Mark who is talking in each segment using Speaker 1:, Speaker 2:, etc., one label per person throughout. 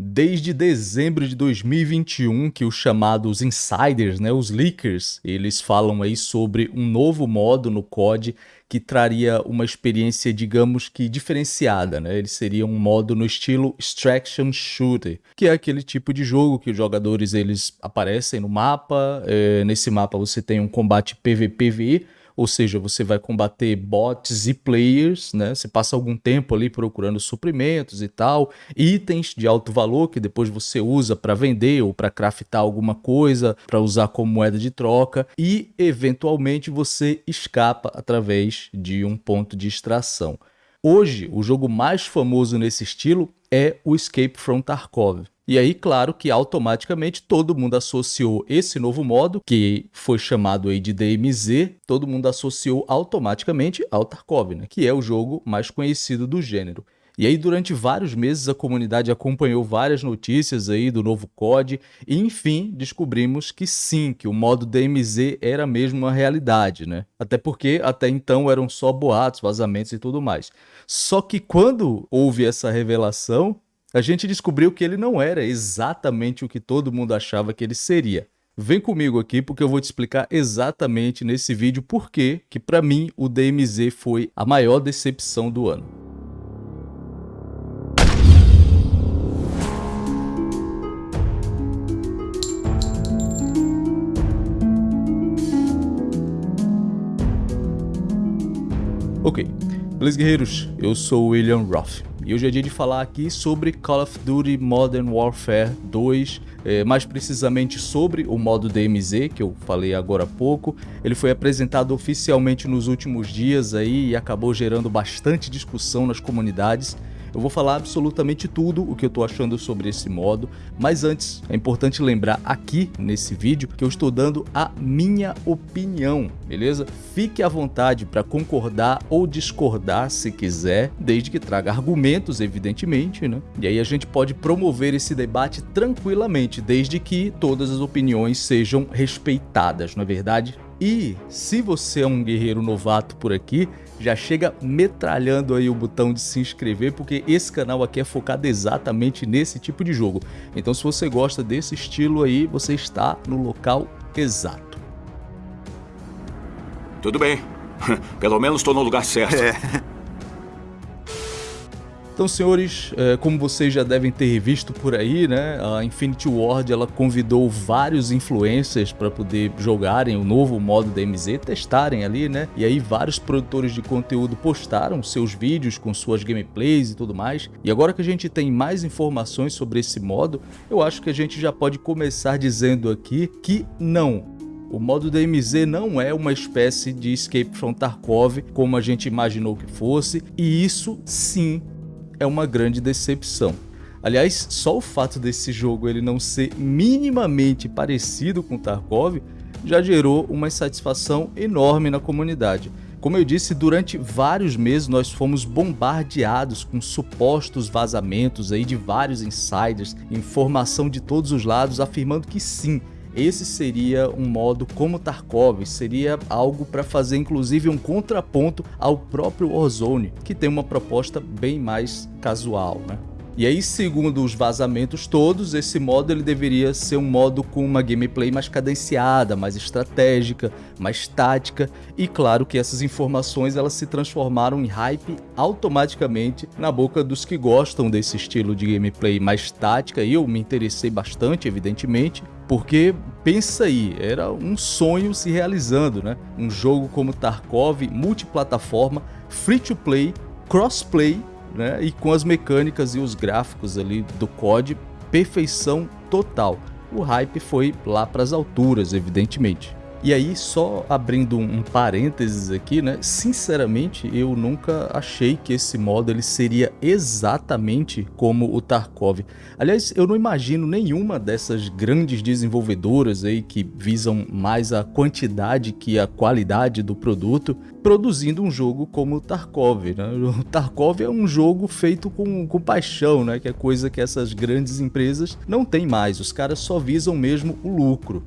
Speaker 1: Desde dezembro de 2021 que os chamados insiders, né, os leakers, eles falam aí sobre um novo modo no COD que traria uma experiência, digamos que diferenciada, né? Ele seria um modo no estilo Extraction Shooter, que é aquele tipo de jogo que os jogadores eles aparecem no mapa, é, nesse mapa você tem um combate PVPVE, ou seja, você vai combater bots e players, né? Você passa algum tempo ali procurando suprimentos e tal, itens de alto valor que depois você usa para vender ou para craftar alguma coisa, para usar como moeda de troca e eventualmente você escapa através de um ponto de extração. Hoje, o jogo mais famoso nesse estilo é o Escape from Tarkov. E aí, claro que automaticamente todo mundo associou esse novo modo, que foi chamado aí de DMZ, todo mundo associou automaticamente ao Tarkov, né? que é o jogo mais conhecido do gênero. E aí, durante vários meses, a comunidade acompanhou várias notícias aí do novo COD e, enfim, descobrimos que sim, que o modo DMZ era mesmo uma realidade, né? Até porque até então eram só boatos, vazamentos e tudo mais. Só que quando houve essa revelação, a gente descobriu que ele não era exatamente o que todo mundo achava que ele seria. Vem comigo aqui porque eu vou te explicar exatamente nesse vídeo por que, que para mim, o DMZ foi a maior decepção do ano. Ok, beleza guerreiros? Eu sou William Roth. E hoje é dia de falar aqui sobre Call of Duty Modern Warfare 2, é, mais precisamente sobre o modo DMZ, que eu falei agora há pouco. Ele foi apresentado oficialmente nos últimos dias aí e acabou gerando bastante discussão nas comunidades. Eu vou falar absolutamente tudo o que eu estou achando sobre esse modo, mas antes é importante lembrar aqui nesse vídeo que eu estou dando a minha opinião, beleza? Fique à vontade para concordar ou discordar se quiser, desde que traga argumentos, evidentemente, né? E aí a gente pode promover esse debate tranquilamente, desde que todas as opiniões sejam respeitadas, não é verdade? E se você é um guerreiro novato por aqui, já chega metralhando aí o botão de se inscrever, porque esse canal aqui é focado exatamente nesse tipo de jogo. Então se você gosta desse estilo aí, você está no local exato.
Speaker 2: Tudo bem. Pelo menos estou no lugar certo. É.
Speaker 1: Então, senhores, é, como vocês já devem ter visto por aí, né, a Infinity Ward ela convidou vários influencers para poder jogarem o novo modo DMZ, testarem ali, né? E aí vários produtores de conteúdo postaram seus vídeos com suas gameplays e tudo mais. E agora que a gente tem mais informações sobre esse modo, eu acho que a gente já pode começar dizendo aqui que não, o modo DMZ não é uma espécie de Escape from Tarkov como a gente imaginou que fosse, e isso sim é uma grande decepção. Aliás, só o fato desse jogo ele não ser minimamente parecido com Tarkov já gerou uma insatisfação enorme na comunidade. Como eu disse, durante vários meses nós fomos bombardeados com supostos vazamentos aí de vários insiders, informação de todos os lados afirmando que sim, esse seria um modo como Tarkov, seria algo para fazer inclusive um contraponto ao próprio Warzone, que tem uma proposta bem mais casual, né? E aí, segundo os vazamentos todos, esse modo ele deveria ser um modo com uma gameplay mais cadenciada, mais estratégica, mais tática, e claro que essas informações elas se transformaram em hype automaticamente na boca dos que gostam desse estilo de gameplay mais tática, e eu me interessei bastante, evidentemente, porque pensa aí, era um sonho se realizando, né? Um jogo como Tarkov, multiplataforma, free to play, crossplay, né? E com as mecânicas e os gráficos ali do COD, perfeição total. O hype foi lá para as alturas, evidentemente. E aí, só abrindo um parênteses aqui, né? Sinceramente, eu nunca achei que esse modo ele seria exatamente como o Tarkov. Aliás, eu não imagino nenhuma dessas grandes desenvolvedoras aí que visam mais a quantidade que a qualidade do produto produzindo um jogo como o Tarkov, né? O Tarkov é um jogo feito com, com paixão, né? Que é coisa que essas grandes empresas não têm mais. Os caras só visam mesmo o lucro.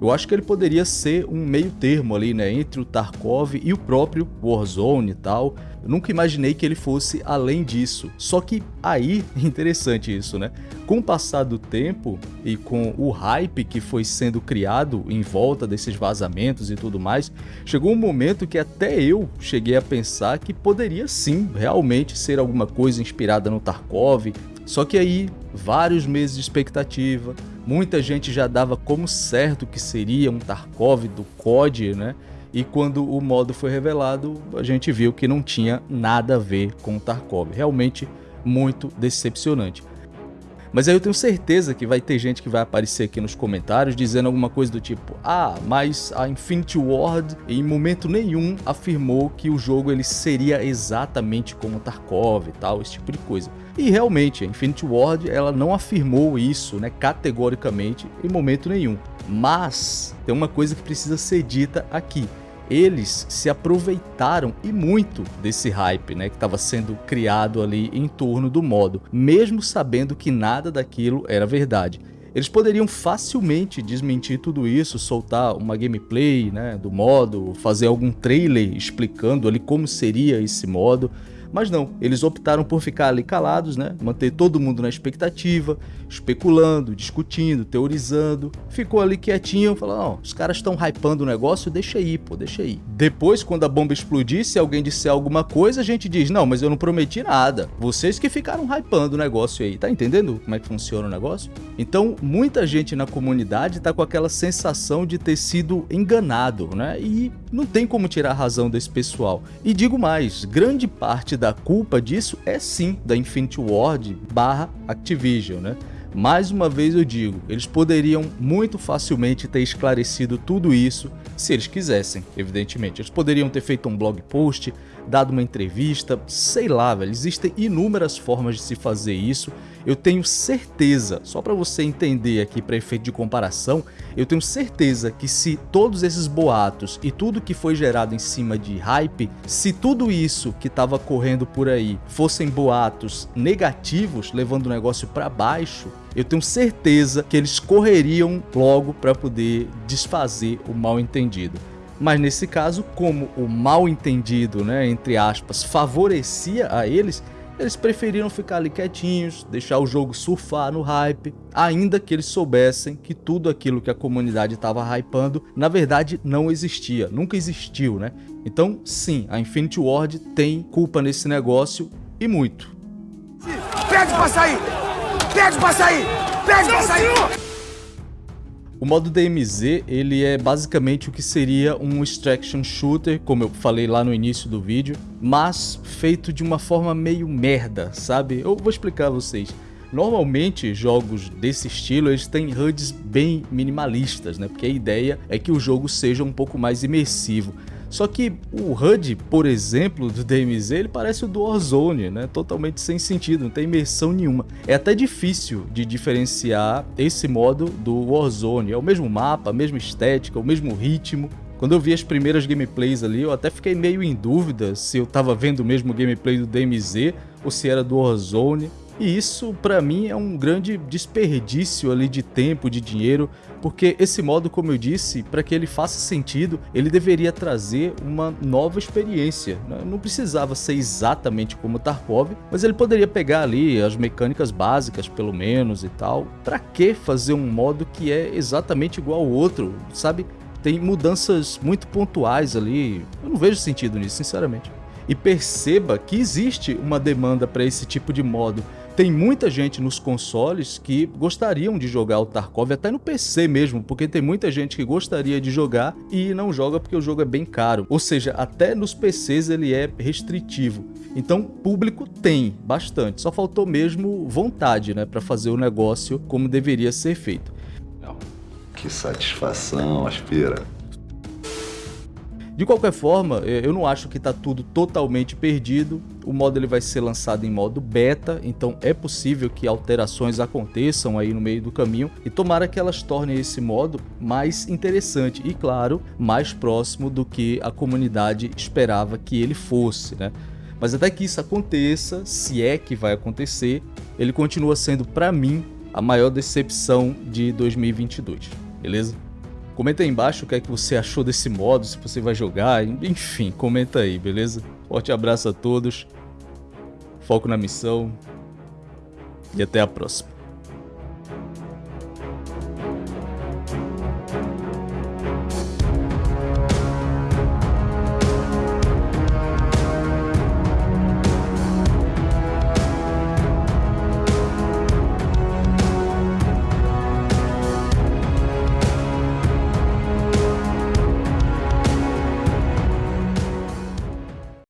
Speaker 1: Eu acho que ele poderia ser um meio termo ali, né, entre o Tarkov e o próprio Warzone e tal. Eu nunca imaginei que ele fosse além disso. Só que aí, interessante isso, né? Com o passar do tempo e com o hype que foi sendo criado em volta desses vazamentos e tudo mais, chegou um momento que até eu cheguei a pensar que poderia sim realmente ser alguma coisa inspirada no Tarkov. Só que aí, vários meses de expectativa, muita gente já dava como certo que seria um Tarkov do COD, né? E quando o modo foi revelado, a gente viu que não tinha nada a ver com o Tarkov. Realmente muito decepcionante. Mas aí eu tenho certeza que vai ter gente que vai aparecer aqui nos comentários dizendo alguma coisa do tipo Ah, mas a Infinity Ward em momento nenhum afirmou que o jogo ele seria exatamente como Tarkov e tal, esse tipo de coisa. E realmente, a Infinity Ward ela não afirmou isso né, categoricamente em momento nenhum. Mas tem uma coisa que precisa ser dita aqui eles se aproveitaram e muito desse hype né, que estava sendo criado ali em torno do modo, mesmo sabendo que nada daquilo era verdade. Eles poderiam facilmente desmentir tudo isso, soltar uma gameplay né, do modo, fazer algum trailer explicando ali como seria esse modo, mas não, eles optaram por ficar ali calados, né? Manter todo mundo na expectativa, especulando, discutindo, teorizando. Ficou ali quietinho, falando, ó, os caras estão hypando o negócio, deixa aí, pô, deixa aí. Depois, quando a bomba explodir, se alguém disser alguma coisa, a gente diz, não, mas eu não prometi nada. Vocês que ficaram hypando o negócio aí, tá entendendo como é que funciona o negócio? Então, muita gente na comunidade tá com aquela sensação de ter sido enganado, né? E não tem como tirar a razão desse pessoal. E digo mais, grande parte da culpa disso é sim da Infinity Ward barra Activision, né? Mais uma vez eu digo, eles poderiam muito facilmente ter esclarecido tudo isso se eles quisessem, evidentemente. Eles poderiam ter feito um blog post, dado uma entrevista, sei lá, velho. Existem inúmeras formas de se fazer isso. Eu tenho certeza, só para você entender aqui para efeito de comparação, eu tenho certeza que se todos esses boatos e tudo que foi gerado em cima de hype, se tudo isso que estava correndo por aí fossem boatos negativos, levando o negócio para baixo, eu tenho certeza que eles correriam logo para poder desfazer o mal entendido. Mas nesse caso, como o mal entendido, né, entre aspas, favorecia a eles, eles preferiram ficar ali quietinhos, deixar o jogo surfar no hype, ainda que eles soubessem que tudo aquilo que a comunidade estava hypando, na verdade não existia, nunca existiu, né? Então, sim, a Infinity Ward tem culpa nesse negócio e muito.
Speaker 3: Pede pra sair! Pede pra sair! Pede pra sair!
Speaker 1: O modo DMZ, ele é basicamente o que seria um extraction shooter, como eu falei lá no início do vídeo, mas feito de uma forma meio merda, sabe? Eu vou explicar a vocês. Normalmente, jogos desse estilo, eles têm HUDs bem minimalistas, né? Porque a ideia é que o jogo seja um pouco mais imersivo. Só que o HUD, por exemplo, do DMZ, ele parece o do Warzone, né? Totalmente sem sentido, não tem imersão nenhuma. É até difícil de diferenciar esse modo do Warzone. É o mesmo mapa, a mesma estética, o mesmo ritmo. Quando eu vi as primeiras gameplays ali, eu até fiquei meio em dúvida se eu tava vendo o mesmo gameplay do DMZ ou se era do Warzone. E isso para mim é um grande desperdício ali de tempo, de dinheiro, porque esse modo, como eu disse, para que ele faça sentido, ele deveria trazer uma nova experiência. Né? Não precisava ser exatamente como Tarkov, mas ele poderia pegar ali as mecânicas básicas, pelo menos e tal. Para que fazer um modo que é exatamente igual ao outro, sabe? Tem mudanças muito pontuais ali. Eu não vejo sentido nisso, sinceramente. E perceba que existe uma demanda para esse tipo de modo tem muita gente nos consoles que gostariam de jogar o Tarkov, até no PC mesmo, porque tem muita gente que gostaria de jogar e não joga porque o jogo é bem caro. Ou seja, até nos PCs ele é restritivo. Então, público tem bastante, só faltou mesmo vontade, né, para fazer o negócio como deveria ser feito.
Speaker 4: Que satisfação, aspira.
Speaker 1: De qualquer forma, é, eu não acho que está tudo totalmente perdido. O modo ele vai ser lançado em modo beta, então é possível que alterações aconteçam aí no meio do caminho e tomara que elas tornem esse modo mais interessante e, claro, mais próximo do que a comunidade esperava que ele fosse, né? Mas até que isso aconteça, se é que vai acontecer, ele continua sendo para mim a maior decepção de 2022, beleza? Comenta aí embaixo o que é que você achou desse modo, se você vai jogar, enfim, comenta aí, beleza? Forte abraço a todos, foco na missão e até a próxima.